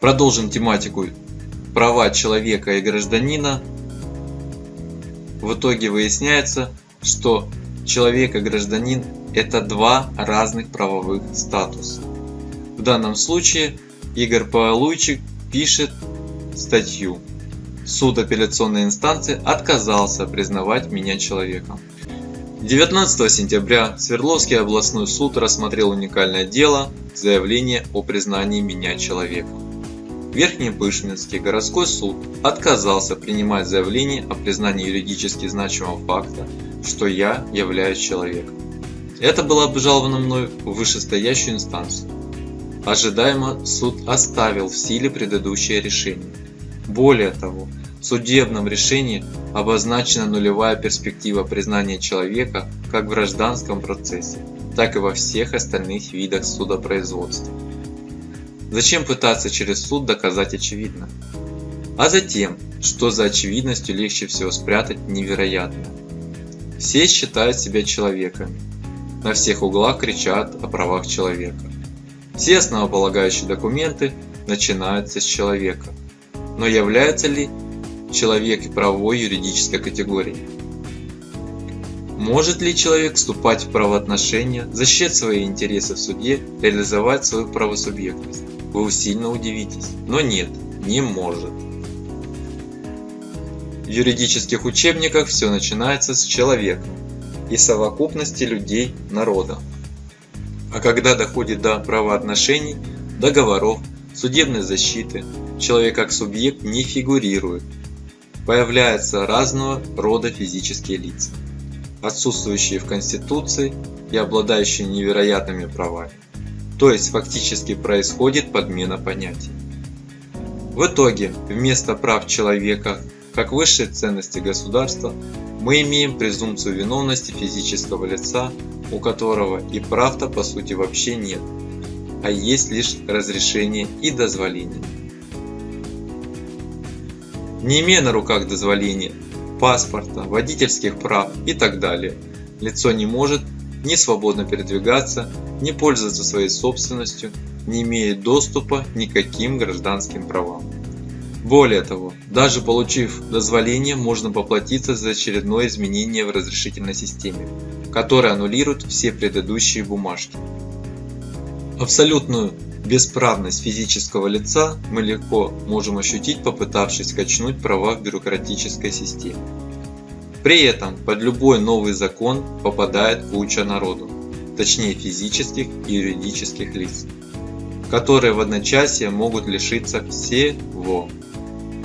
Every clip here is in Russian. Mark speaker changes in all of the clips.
Speaker 1: Продолжим тематику права человека и гражданина. В итоге выясняется, что человек и гражданин это два разных правовых статуса. В данном случае Игорь Павлуйчик пишет статью. Суд апелляционной инстанции отказался признавать меня человеком. 19 сентября Свердловский областной суд рассмотрел уникальное дело заявление о признании меня человеком. Верхнепышминский городской суд отказался принимать заявление о признании юридически значимого факта, что я являюсь человеком. Это было обжаловано мной в вышестоящую инстанцию. Ожидаемо суд оставил в силе предыдущее решение. Более того, в судебном решении обозначена нулевая перспектива признания человека как в гражданском процессе, так и во всех остальных видах судопроизводства. Зачем пытаться через суд доказать очевидное? А затем, что за очевидностью легче всего спрятать невероятное. Все считают себя человеками. На всех углах кричат о правах человека. Все основополагающие документы начинаются с человека. Но является ли человек правовой юридической категорией. Может ли человек вступать в правоотношения, защищать свои интересы в суде, реализовать свою правосубъектность? Вы сильно удивитесь, но нет, не может. В юридических учебниках все начинается с человека и совокупности людей народа. А когда доходит до правоотношений, договоров, судебной защиты, человек как субъект не фигурирует, появляются разного рода физические лица, отсутствующие в Конституции и обладающие невероятными правами. То есть фактически происходит подмена понятий. В итоге, вместо прав человека как высшей ценности государства, мы имеем презумпцию виновности физического лица, у которого и прав-то по сути вообще нет, а есть лишь разрешение и дозволение не имея на руках дозволения, паспорта, водительских прав и так далее. Лицо не может ни свободно передвигаться, ни пользоваться своей собственностью, не имеет доступа к каким гражданским правам. Более того, даже получив дозволение, можно поплатиться за очередное изменение в разрешительной системе, которое аннулирует все предыдущие бумажки. Абсолютную Бесправность физического лица мы легко можем ощутить, попытавшись качнуть права в бюрократической системе. При этом под любой новый закон попадает куча народу, точнее физических и юридических лиц, которые в одночасье могут лишиться всего.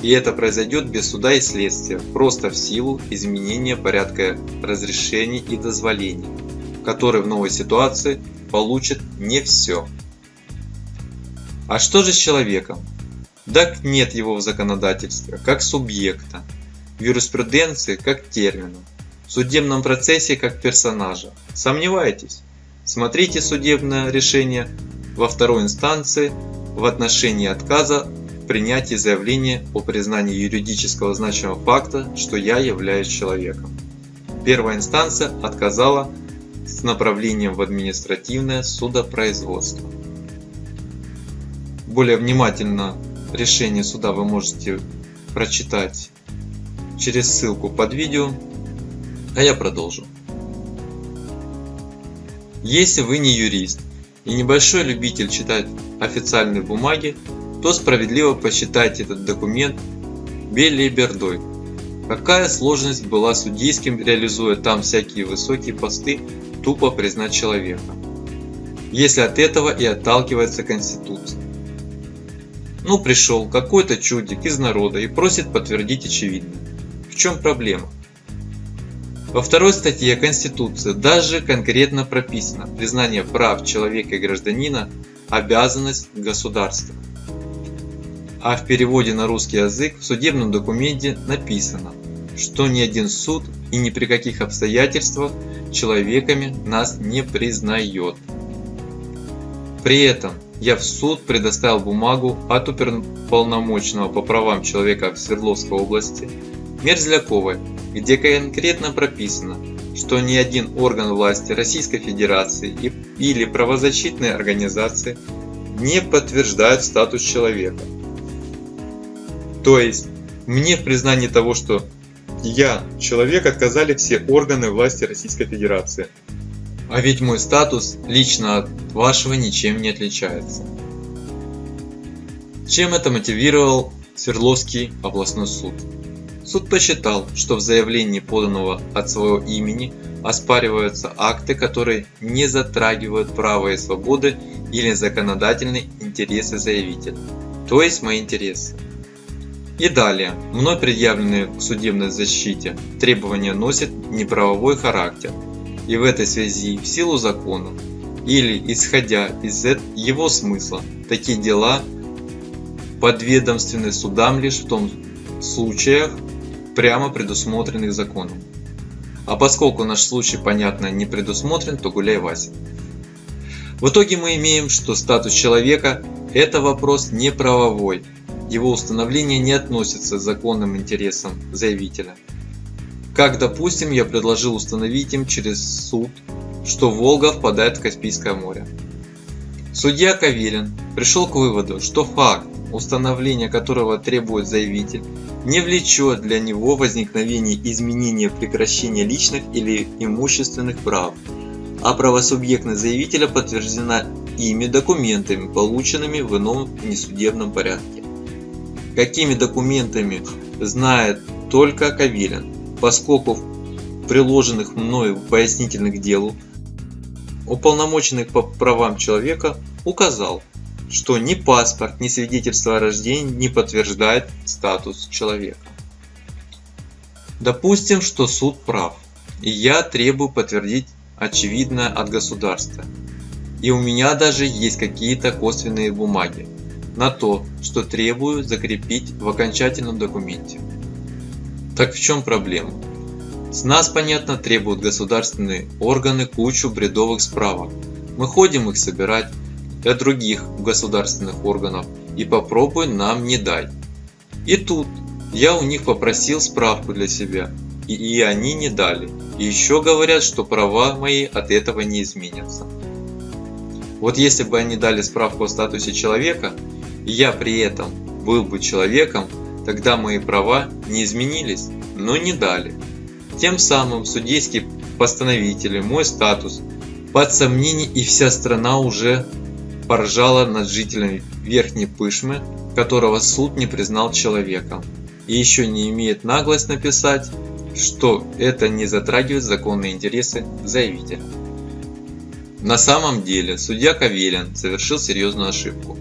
Speaker 1: И это произойдет без суда и следствия, просто в силу изменения порядка разрешений и дозволений, которые в новой ситуации получат не все. А что же с человеком? Так нет его в законодательстве, как субъекта, в юриспруденции как термина, в судебном процессе как персонажа. Сомневаетесь? Смотрите судебное решение во второй инстанции в отношении отказа в принятии заявления о признании юридического значимого факта, что я являюсь человеком. Первая инстанция отказала с направлением в административное судопроизводство более внимательно решение суда вы можете прочитать через ссылку под видео, а я продолжу. Если вы не юрист и небольшой любитель читать официальные бумаги, то справедливо посчитайте этот документ белибердой. Какая сложность была судейским, реализуя там всякие высокие посты, тупо признать человека, если от этого и отталкивается Конституция. Ну пришел какой-то чудик из народа и просит подтвердить очевидное. В чем проблема? Во второй статье Конституции даже конкретно прописано признание прав человека и гражданина – обязанность государства. А в переводе на русский язык в судебном документе написано, что ни один суд и ни при каких обстоятельствах человеками нас не признает. При этом я в суд предоставил бумагу от уполномоченного по правам человека в Свердловской области Мерзляковой, где конкретно прописано, что ни один орган власти Российской Федерации или правозащитные организации не подтверждают статус человека, То есть, мне в признании того, что я человек, отказали все органы власти Российской Федерации. А ведь мой статус лично от вашего ничем не отличается. Чем это мотивировал Свердловский областной суд? Суд посчитал, что в заявлении, поданного от своего имени, оспариваются акты, которые не затрагивают права и свободы или законодательные интересы заявителя, то есть мои интересы. И далее, мной предъявленные к судебной защите требования носят неправовой характер, и в этой связи в силу закона или исходя из его смысла, такие дела подведомственны судам лишь в том случаях, прямо предусмотренных законом. А поскольку наш случай, понятно, не предусмотрен, то гуляй Вася. В итоге мы имеем, что статус человека – это вопрос не правовой, его установление не относится к законным интересам заявителя. Как, допустим, я предложил установить им через суд, что Волга впадает в Каспийское море. Судья Кавелин пришел к выводу, что факт, установления которого требует заявитель, не влечет для него возникновение изменения прекращения личных или имущественных прав, а правосубъектность заявителя подтверждена ими документами, полученными в ином несудебном порядке. Какими документами знает только Кавилин, поскольку в приложенных мною пояснительных делу уполномоченный по правам человека указал, что ни паспорт, ни свидетельство о рождении не подтверждает статус человека. Допустим, что суд прав, и я требую подтвердить очевидное от государства. И у меня даже есть какие-то косвенные бумаги, на то, что требую закрепить в окончательном документе. Так в чем проблема? С нас, понятно, требуют государственные органы кучу бредовых справок. Мы ходим их собирать для других государственных органов и попробуй нам не дай. И тут я у них попросил справку для себя, и, и они не дали. И еще говорят, что права мои от этого не изменятся. Вот если бы они дали справку о статусе человека, и я при этом был бы человеком, тогда мои права не изменились, но не дали. Тем самым судейские постановители мой статус под сомнение и вся страна уже поржала над жителями Верхней Пышмы, которого суд не признал человеком, и еще не имеет наглость написать, что это не затрагивает законные интересы заявителя. На самом деле судья Кавелин совершил серьезную ошибку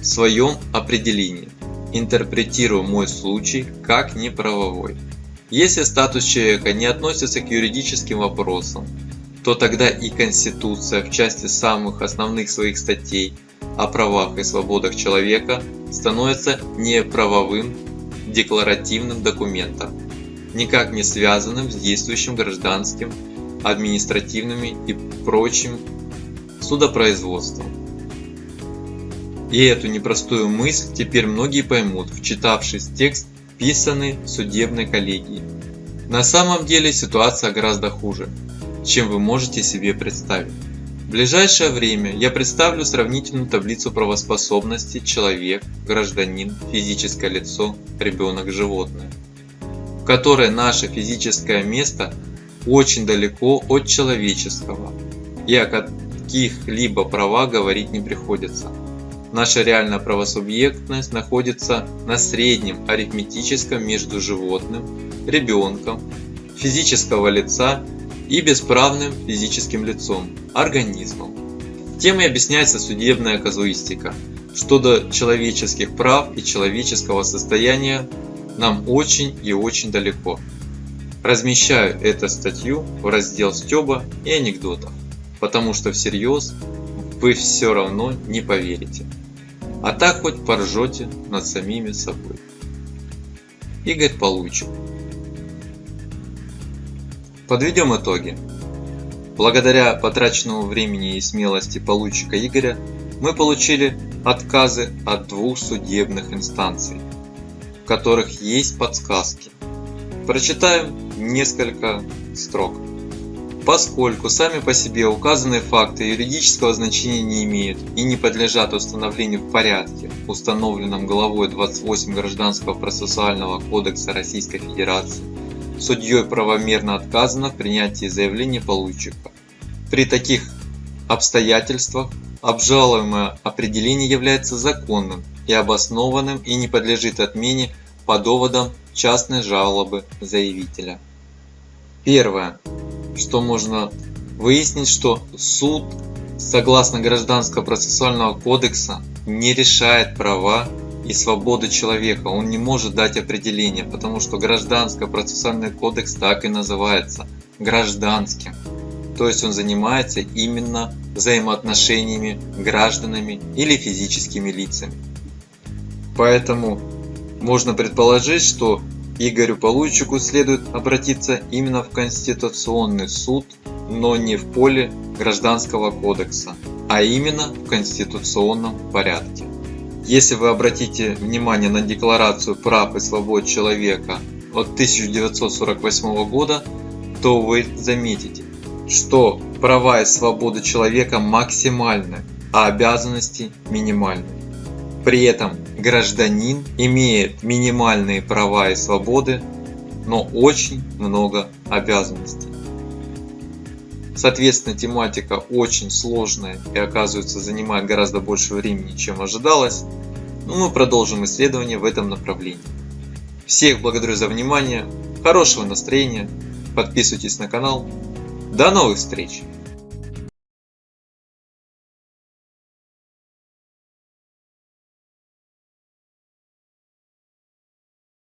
Speaker 1: в своем определении, интерпретируя мой случай как неправовой. Если статус человека не относится к юридическим вопросам, то тогда и Конституция в части самых основных своих статей о правах и свободах человека становится неправовым декларативным документом, никак не связанным с действующим гражданским, административными и прочим судопроизводством. И эту непростую мысль теперь многие поймут, вчитавшись текст, писанный судебной коллегии. На самом деле ситуация гораздо хуже, чем вы можете себе представить. В ближайшее время я представлю сравнительную таблицу правоспособности человек, гражданин, физическое лицо, ребенок, животное, в которой наше физическое место очень далеко от человеческого и о каких-либо правах говорить не приходится. Наша реальная правосубъектность находится на среднем арифметическом между животным, ребенком, физического лица и бесправным физическим лицом, организмом. Темой объясняется судебная казуистика, что до человеческих прав и человеческого состояния нам очень и очень далеко. Размещаю эту статью в раздел стёба и анекдотов, потому что всерьез вы все равно не поверите а так хоть поржете над самими собой. Игорь Полуйчук Подведем итоги. Благодаря потраченному времени и смелости Полуйчика Игоря мы получили отказы от двух судебных инстанций, в которых есть подсказки. Прочитаем несколько строк. Поскольку сами по себе указанные факты юридического значения не имеют и не подлежат установлению в порядке, установленном главой 28 Гражданского процессуального кодекса Российской Федерации, судьей правомерно отказано в принятии заявления получика. При таких обстоятельствах обжалуемое определение является законным и обоснованным и не подлежит отмене по доводам частной жалобы заявителя. Первое, что можно выяснить, что суд согласно Гражданского процессуального кодекса не решает права и свободы человека. Он не может дать определение, потому что Гражданский процессуальный кодекс так и называется – гражданским. То есть он занимается именно взаимоотношениями гражданами или физическими лицами. Поэтому можно предположить, что Игорю Получику следует обратиться именно в Конституционный суд, но не в поле Гражданского кодекса, а именно в конституционном порядке. Если вы обратите внимание на Декларацию прав и свобод человека от 1948 года, то вы заметите, что права и свободы человека максимальны, а обязанности минимальны. При этом гражданин имеет минимальные права и свободы, но очень много обязанностей. Соответственно, тематика очень сложная и оказывается занимает гораздо больше времени, чем ожидалось. Но мы продолжим исследование в этом направлении. Всех благодарю за внимание, хорошего настроения, подписывайтесь на канал. До новых встреч!